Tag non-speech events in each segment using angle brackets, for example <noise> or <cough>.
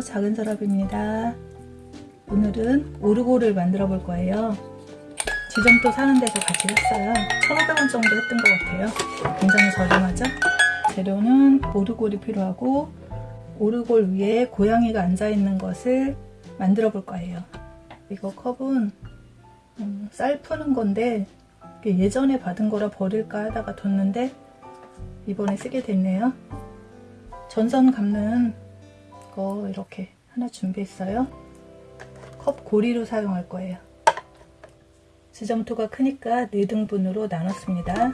작은 서랍입니다. 오늘은 오르골을 만들어 볼 거예요. 지점도 사는 데서 같이 샀어요. 1,500원 정도 했던 것 같아요. 굉장히 저렴하죠? 재료는 오르골이 필요하고 오르골 위에 고양이가 앉아 있는 것을 만들어 볼 거예요. 이거 컵은 음, 쌀 푸는 건데 예전에 받은 거라 버릴까 하다가 뒀는데 이번에 쓰게 됐네요. 전선 감는 거 이렇게 하나 준비했어요. 컵 고리로 사용할 거예요. 지점토가 크니까 4등분으로 나눴습니다.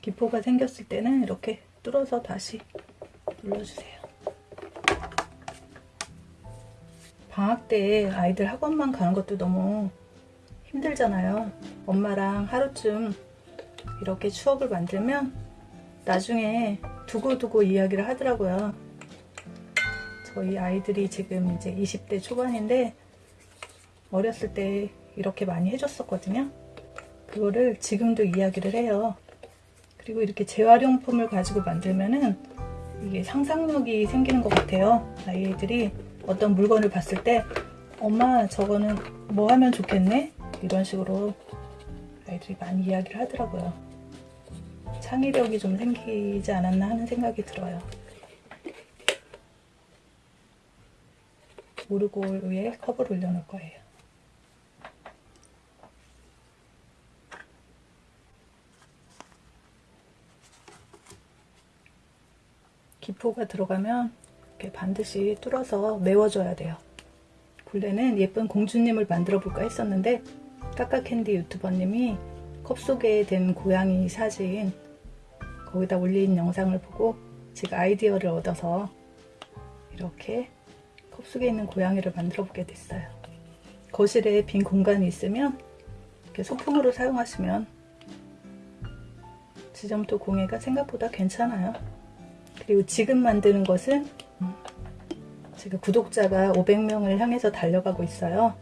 기포가 생겼을 때는 이렇게 뚫어서 다시 눌러주세요. 방학 때 아이들 학원만 가는 것도 너무 힘들잖아요. 엄마랑 하루쯤 이렇게 추억을 만들면 나중에 두고두고 이야기를 하더라고요. 저희 아이들이 지금 이제 20대 초반인데 어렸을 때 이렇게 많이 해줬었거든요. 그거를 지금도 이야기를 해요. 그리고 이렇게 재활용품을 가지고 만들면은 이게 상상력이 생기는 것 같아요. 아이들이 어떤 물건을 봤을 때 엄마 저거는 뭐 하면 좋겠네? 이런 식으로 아이들이 많이 이야기를 하더라고요. 창의력이 좀 생기지 않았나 하는 생각이 들어요. 오르골 위에 컵을 올려놓을 거예요. 기포가 들어가면 이렇게 반드시 뚫어서 메워줘야 돼요. 굴레는 예쁜 공주님을 만들어 볼까 했었는데 까까캔디 유튜버님이 컵 속에 든 고양이 사진 거기다 올린 영상을 보고 제가 아이디어를 얻어서 이렇게 컵 속에 있는 고양이를 만들어 보게 됐어요. 거실에 빈 공간이 있으면 이렇게 소품으로 사용하시면 지점토 공예가 생각보다 괜찮아요. 그리고 지금 만드는 것은 제가 구독자가 500명을 향해서 달려가고 있어요.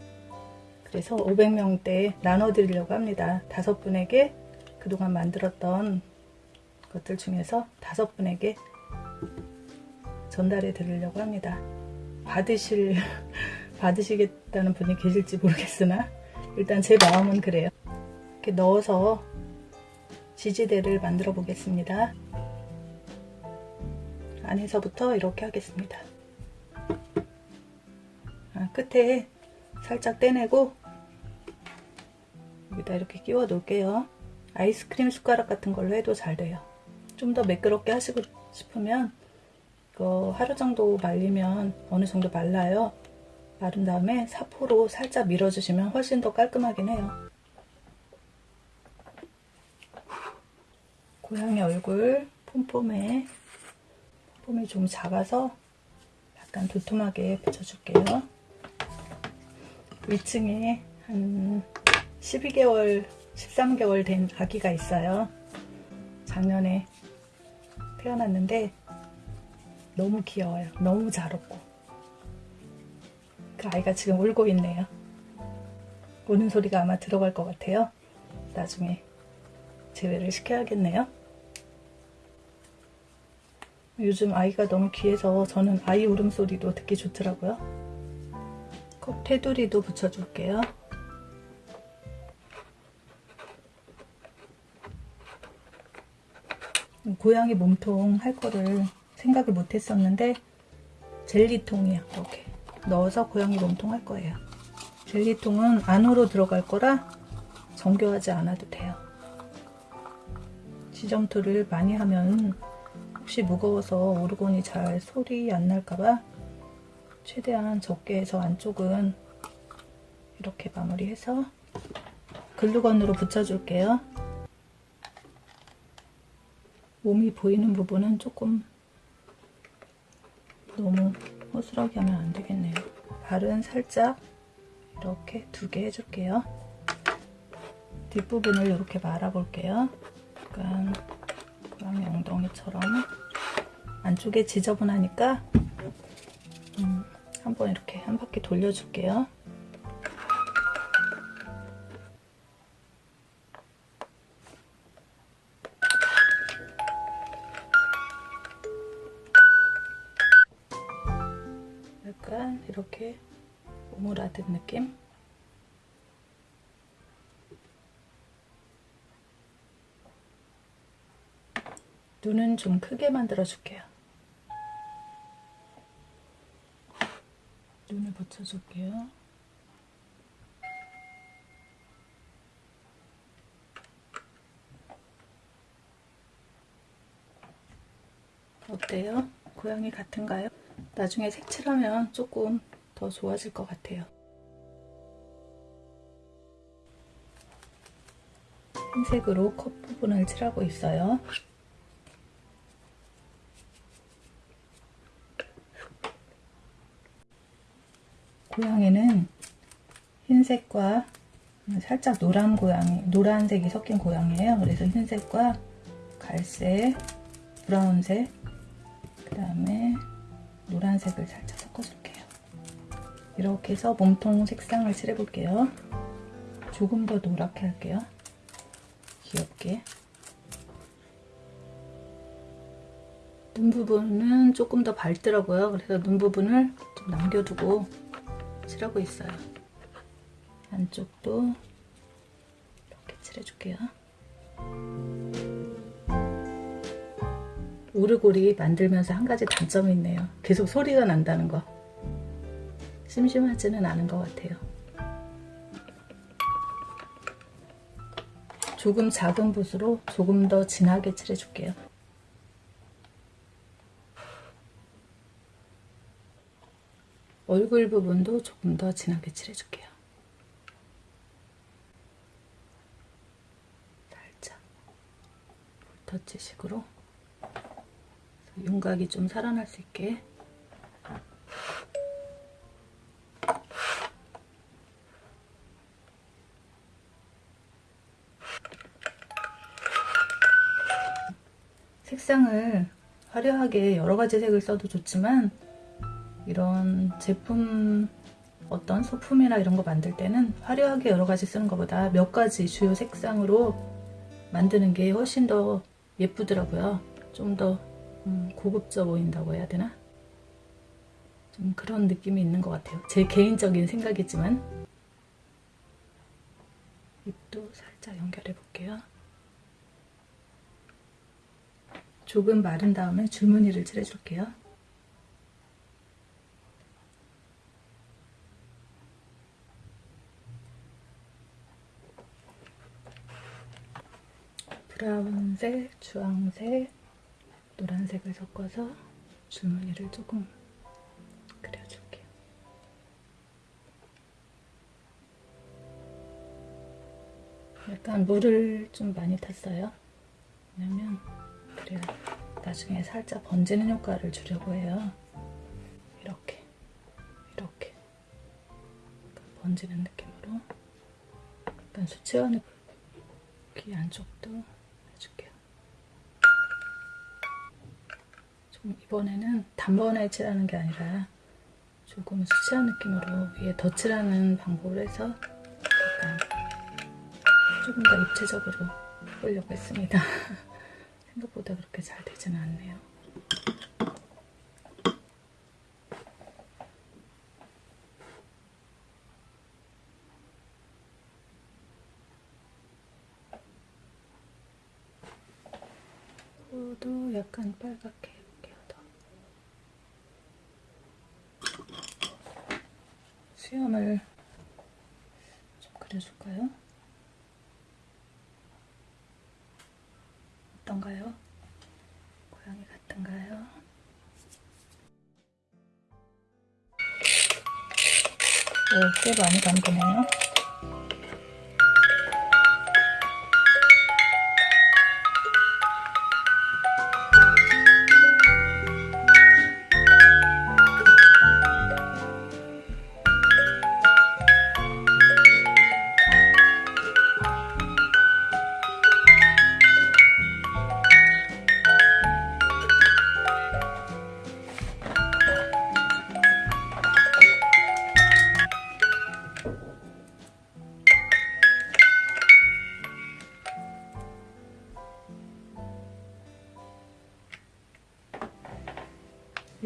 그래서 500명대 나눠드리려고 합니다. 다섯 분에게 그동안 만들었던 것들 중에서 다섯 분에게 전달해 드리려고 합니다. 받으실, <laughs> 받으시겠다는 분이 계실지 모르겠으나 일단 제 마음은 그래요. 이렇게 넣어서 지지대를 만들어 보겠습니다. 안에서부터 이렇게 하겠습니다. 아, 끝에 살짝 떼내고 여기다 이렇게 끼워 놓을게요. 아이스크림 숟가락 같은 걸로 해도 잘 돼요. 좀 더 매끄럽게 하시고 싶으면 이거 하루 정도 말리면 어느 정도 말라요. 마른 다음에 사포로 살짝 밀어주시면 훨씬 더 깔끔하긴 해요. 고양이 얼굴 폼폼에 폼이 좀 작아서 약간 도톰하게 붙여줄게요. 위층에 한 12개월, 13개월 된 아기가 있어요. 작년에 태어났는데 너무 귀여워요. 너무 잘 웃고. 그 아이가 지금 울고 있네요. 우는 소리가 아마 들어갈 것 같아요. 나중에 제외를 시켜야겠네요. 요즘 아이가 너무 귀해서 저는 아이 울음소리도 듣기 좋더라고요. 컵 테두리도 붙여줄게요. 고양이 몸통 할 거를 생각을 못 했었는데 젤리통이야 이렇게 넣어서 고양이 몸통 할 거예요. 젤리통은 안으로 들어갈 거라 정교하지 않아도 돼요. 지점토를 많이 하면 혹시 무거워서 오르곤이 잘 소리 안 날까봐 최대한 적게 해서 안쪽은 이렇게 마무리해서 글루건으로 붙여줄게요. 몸이 보이는 부분은 조금 너무 허술하게 하면 안 되겠네요. 발은 살짝 이렇게 두 개 해줄게요. 뒷부분을 이렇게 말아볼게요. 약간 고양이 엉덩이처럼 안쪽에 지저분하니까 음, 한번 이렇게 한 바퀴 돌려줄게요. 약간 이렇게 오므라든 느낌? 눈은 좀 크게 만들어줄게요. 눈을 붙여줄게요 어때요? 고양이 같은가요? 나중에 색칠하면 조금 더 좋아질 것 같아요. 흰색으로 컵 부분을 칠하고 있어요. 고양이는 흰색과 살짝 노란 고양이, 노란색이 섞인 고양이에요. 그래서 흰색과 갈색, 브라운색, 그 다음에 노란색을 살짝 섞어줄게요. 이렇게 해서 몸통 색상을 칠해볼게요. 조금 더 노랗게 할게요. 귀엽게. 눈 부분은 조금 더 밝더라고요. 그래서 눈 부분을 좀 남겨두고 칠하고 있어요. 안쪽도 이렇게 칠해줄게요. 오르골이 만들면서 한 가지 단점이 있네요. 계속 소리가 난다는 거. 심심하지는 않은 것 같아요. 조금 작은 붓으로 조금 더 진하게 칠해줄게요. 얼굴 부분도 조금 더 진하게 칠해줄게요. 살짝 볼터치식으로 윤곽이 좀 살아날 수 있게 색상을 화려하게 여러 가지 색을 써도 좋지만 이런 제품 어떤 소품이나 이런 거 만들 때는 화려하게 여러 가지 쓰는 것보다 몇 가지 주요 색상으로 만드는 게 훨씬 더 예쁘더라고요. 좀더 음, 고급져 보인다고 해야 되나? 좀 그런 느낌이 있는 것 같아요. 제 개인적인 생각이지만 입도 살짝 연결해 볼게요. 조금 마른 다음에 줄무늬를 칠해줄게요. 브라운색, 주황색, 노란색을 섞어서 줄무늬를 조금 그려줄게요. 약간 물을 좀 많이 탔어요. 왜냐면 그래야 나중에 살짝 번지는 효과를 주려고 해요. 이렇게 이렇게 번지는 느낌으로 약간 수채화 귀 안쪽도 이번에는 단번에 칠하는 게 아니라 조금 수치한 느낌으로 위에 덧칠하는 방법을 해서 약간 조금 더 입체적으로 해보려고 했습니다. <laughs> 생각보다 그렇게 잘 되지는 않네요. 코도 약간 빨갛게 수염을 좀 그려줄까요? 어떤가요? 고양이 같은가요? 오, 꽤 많이 담그네요.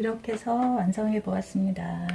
이렇게 해서 완성해 보았습니다.